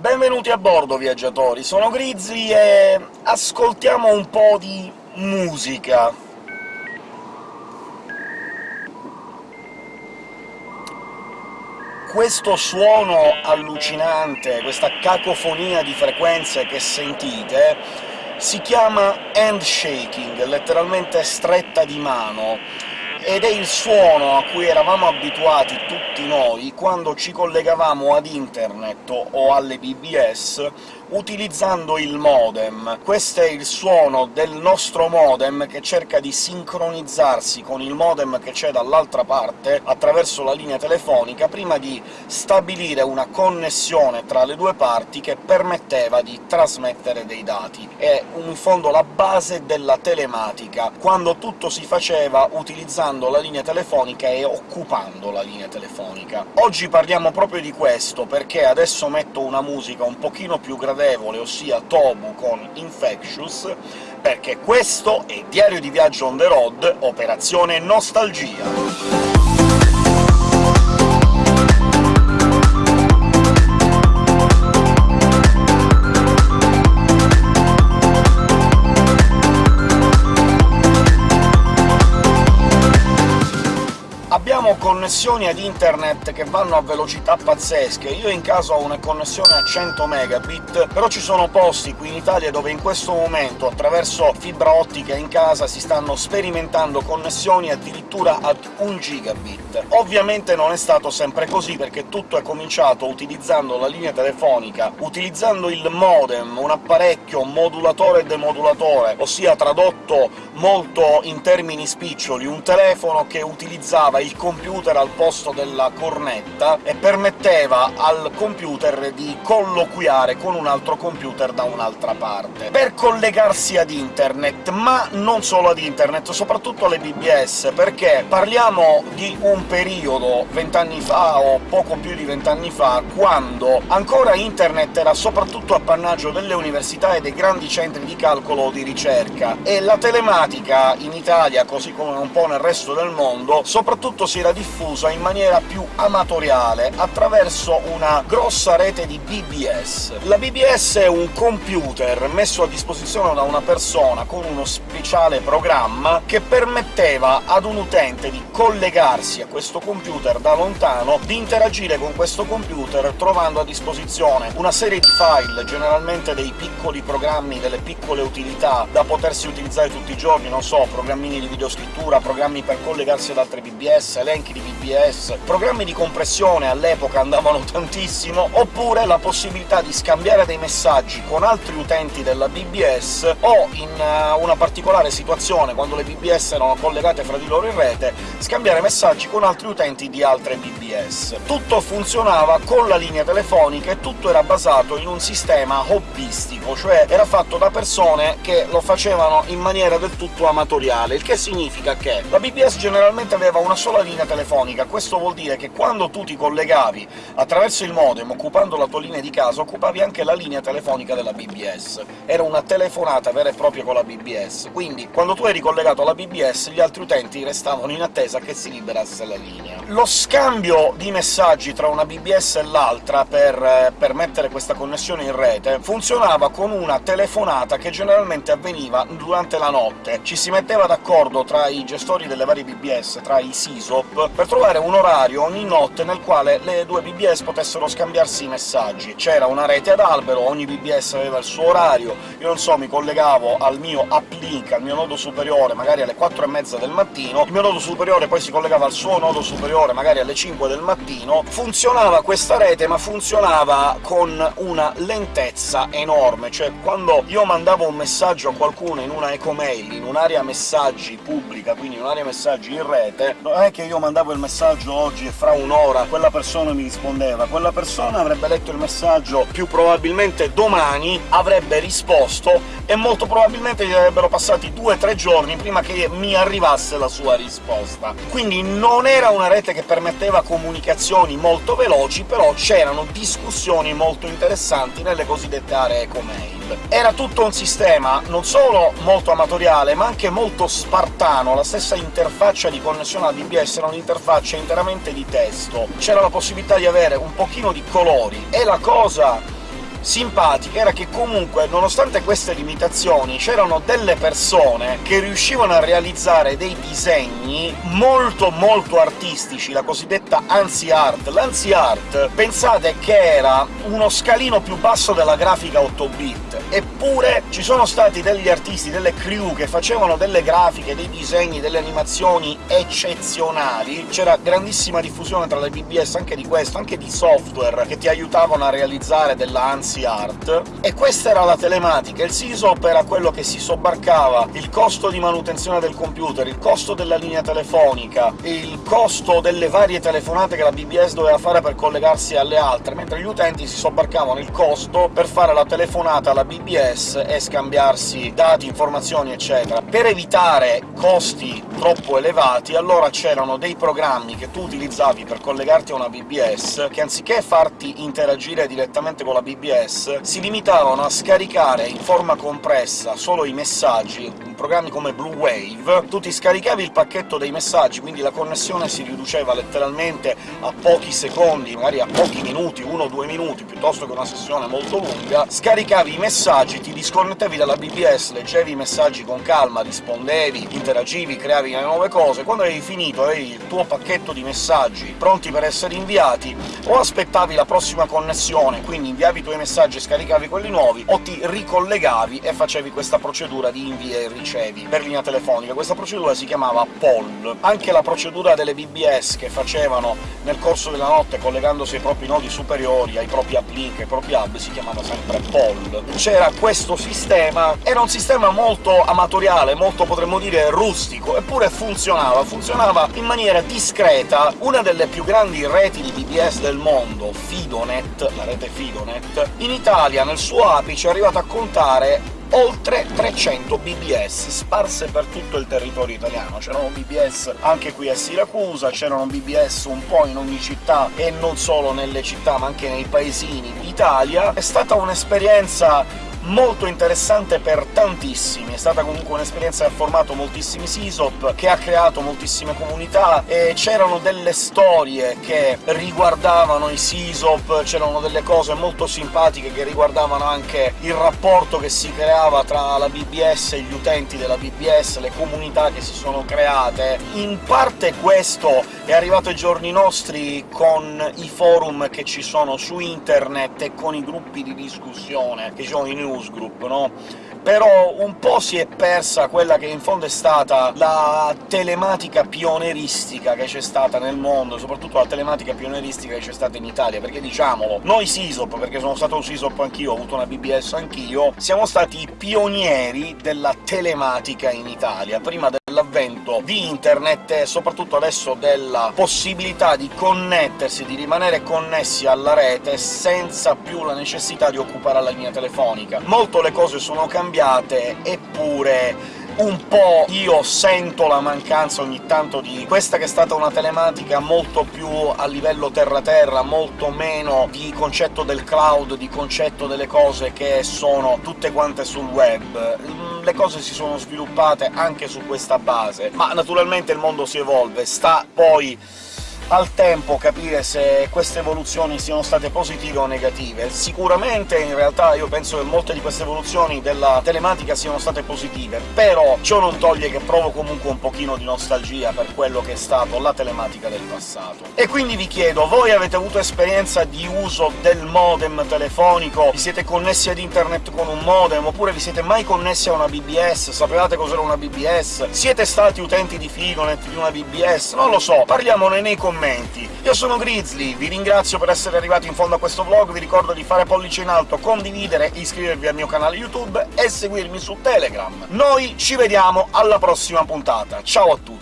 Benvenuti a bordo, viaggiatori! Sono Grizzly e ascoltiamo un po' di musica. Questo suono allucinante, questa cacofonia di frequenze che sentite, si chiama handshaking, letteralmente stretta di mano, ed è il suono a cui eravamo abituati tutti noi quando ci collegavamo ad internet o alle BBS utilizzando il modem. Questo è il suono del nostro modem che cerca di sincronizzarsi con il modem che c'è dall'altra parte attraverso la linea telefonica, prima di stabilire una connessione tra le due parti che permetteva di trasmettere dei dati. È in fondo la base della telematica, quando tutto si faceva utilizzando la linea telefonica e occupando la linea telefonica. Oggi parliamo proprio di questo, perché adesso metto una musica un pochino più gradevole gradevole, ossia Tobu con Infectious, perché questo è Diario di viaggio on the road, Operazione Nostalgia. Connessioni ad internet che vanno a velocità pazzesche. Io in casa ho una connessione a 100 megabit, però ci sono posti qui in Italia dove in questo momento, attraverso fibra ottica in casa, si stanno sperimentando connessioni addirittura ad 1 gigabit. Ovviamente non è stato sempre così, perché tutto è cominciato utilizzando la linea telefonica, utilizzando il modem, un apparecchio modulatore e demodulatore, ossia tradotto molto in termini spiccioli, un telefono che utilizzava il computer al posto della cornetta e permetteva al computer di colloquiare con un altro computer da un'altra parte, per collegarsi ad internet, ma non solo ad internet, soprattutto alle BBS, perché parliamo di un periodo, vent'anni fa o poco più di vent'anni fa, quando ancora internet era soprattutto appannaggio delle università e dei grandi centri di calcolo o di ricerca, e la telematica in Italia, così come un po' nel resto del mondo, soprattutto si era diffusa in maniera più amatoriale, attraverso una grossa rete di BBS. La BBS è un computer messo a disposizione da una persona con uno speciale programma che permetteva ad un utente di collegarsi a questo computer da lontano, di interagire con questo computer trovando a disposizione una serie di file, generalmente dei piccoli programmi, delle piccole utilità da potersi utilizzare tutti i giorni, non so, programmini di videoscrittura, programmi per collegarsi ad altre BBS, elenchi di BBS, programmi di compressione all'epoca andavano tantissimo, oppure la possibilità di scambiare dei messaggi con altri utenti della BBS, o in uh, una particolare situazione, quando le BBS erano collegate fra di loro in rete, scambiare messaggi con altri utenti di altre BBS. Tutto funzionava con la linea telefonica e tutto era basato in un sistema hobbistico, cioè era fatto da persone che lo facevano in maniera del tutto amatoriale, il che significa che la BBS generalmente aveva una sola linea telefonica. Questo vuol dire che quando tu ti collegavi attraverso il modem, occupando la tua linea di casa, occupavi anche la linea telefonica della BBS. Era una telefonata vera e propria con la BBS, quindi quando tu eri collegato alla BBS gli altri utenti restavano in attesa che si liberasse la linea. Lo scambio di messaggi tra una BBS e l'altra per permettere questa connessione in rete funzionava con una telefonata che generalmente avveniva durante la notte. Ci si metteva d'accordo tra i gestori delle varie BBS, tra i SISO, Stop per trovare un orario ogni notte nel quale le due BBS potessero scambiarsi i messaggi. C'era una rete ad albero, ogni BBS aveva il suo orario, io non so, mi collegavo al mio uplink, al mio nodo superiore, magari alle 4 e mezza del mattino, il mio nodo superiore poi si collegava al suo nodo superiore, magari alle 5 del mattino, funzionava questa rete, ma funzionava con una lentezza enorme, cioè quando io mandavo un messaggio a qualcuno in una ecomail, in un'area messaggi pubblica, quindi un'area messaggi in rete, non è che io mandavo il messaggio oggi e fra un'ora quella persona mi rispondeva, quella persona avrebbe letto il messaggio più probabilmente domani, avrebbe risposto, e molto probabilmente gli avrebbero passati due o tre giorni prima che mi arrivasse la sua risposta. Quindi non era una rete che permetteva comunicazioni molto veloci, però c'erano discussioni molto interessanti nelle cosiddette aree ecomail. Era tutto un sistema non solo molto amatoriale, ma anche molto spartano, la stessa interfaccia di connessione alla BBS era un'interfaccia interamente di testo. C'era la possibilità di avere un pochino di colori, e la cosa simpatica era che comunque, nonostante queste limitazioni, c'erano delle persone che riuscivano a realizzare dei disegni molto molto artistici, la cosiddetta ANSI Art. L'ANSI Art, pensate che era uno scalino più basso della grafica 8-bit, eppure ci sono stati degli artisti, delle crew che facevano delle grafiche, dei disegni, delle animazioni eccezionali, c'era grandissima diffusione tra le BBS anche di questo, anche di software che ti aiutavano a realizzare della ANSI Art, e questa era la telematica. Il SISOP era quello che si sobbarcava il costo di manutenzione del computer, il costo della linea telefonica, il costo delle varie telefonate che la BBS doveva fare per collegarsi alle altre, mentre gli utenti si sobbarcavano il costo per fare la telefonata alla BBS e scambiarsi dati, informazioni, eccetera. Per evitare costi troppo elevati, allora c'erano dei programmi che tu utilizzavi per collegarti a una BBS, che anziché farti interagire direttamente con la BBS, si limitavano a scaricare in forma compressa solo i messaggi programmi come Blue Wave, tu ti scaricavi il pacchetto dei messaggi, quindi la connessione si riduceva letteralmente a pochi secondi, magari a pochi minuti, uno o due minuti, piuttosto che una sessione molto lunga, scaricavi i messaggi, ti disconnettevi dalla BBS, leggevi i messaggi con calma, rispondevi, interagivi, creavi nuove cose, quando avevi finito, avevi il tuo pacchetto di messaggi pronti per essere inviati, o aspettavi la prossima connessione, quindi inviavi i tuoi messaggi e scaricavi quelli nuovi, o ti ricollegavi e facevi questa procedura di invia e ricevi ricevi per linea telefonica. Questa procedura si chiamava POL. Anche la procedura delle BBS che facevano nel corso della notte collegandosi ai propri nodi superiori, ai propri uplink, ai propri hub, si chiamava sempre POL. C'era questo sistema, era un sistema molto amatoriale, molto potremmo dire rustico, eppure funzionava, funzionava in maniera discreta. Una delle più grandi reti di BBS del mondo, Fidonet, la rete Fidonet, in Italia nel suo apice è arrivata a contare oltre 300 BBS sparse per tutto il territorio italiano. C'erano BBS anche qui a Siracusa, c'erano BBS un po' in ogni città, e non solo nelle città ma anche nei paesini d'Italia. È stata un'esperienza molto interessante per tantissimi, è stata comunque un'esperienza che ha formato moltissimi SISOP, che ha creato moltissime comunità, e c'erano delle storie che riguardavano i SISOP, c'erano delle cose molto simpatiche che riguardavano anche il rapporto che si creava tra la BBS e gli utenti della BBS, le comunità che si sono create. In parte questo è arrivato ai giorni nostri con i forum che ci sono su internet e con i gruppi di discussione che ci sono i newsgroup, no? però un po' si è persa quella che in fondo è stata la telematica pioneristica che c'è stata nel mondo, soprattutto la telematica pioneristica che c'è stata in Italia, perché diciamolo, noi SISOP, perché sono stato un SISOP anch'io, ho avuto una BBS anch'io, siamo stati i pionieri della telematica in Italia, prima dell'avvento di internet e soprattutto adesso della possibilità di connettersi, di rimanere connessi alla rete senza più la necessità di occupare la linea telefonica. Molto le cose sono cambiate, eppure un po' io sento la mancanza ogni tanto di questa che è stata una telematica molto più a livello terra-terra, molto meno di concetto del cloud, di concetto delle cose che sono tutte quante sul web. Le cose si sono sviluppate anche su questa base, ma naturalmente il mondo si evolve, sta poi al tempo capire se queste evoluzioni siano state positive o negative. Sicuramente, in realtà, io penso che molte di queste evoluzioni della telematica siano state positive, però ciò non toglie che provo comunque un pochino di nostalgia per quello che è stato la telematica del passato. E quindi vi chiedo, voi avete avuto esperienza di uso del modem telefonico? Vi siete connessi ad internet con un modem, oppure vi siete mai connessi a una BBS? Sapevate cos'era una BBS? Siete stati utenti di Figonet, di una BBS? Non lo so, parliamone nei commenti commenti. Io sono Grizzly, vi ringrazio per essere arrivati in fondo a questo vlog, vi ricordo di fare pollice in alto, condividere, iscrivervi al mio canale YouTube e seguirmi su Telegram. Noi ci vediamo alla prossima puntata, ciao a tutti!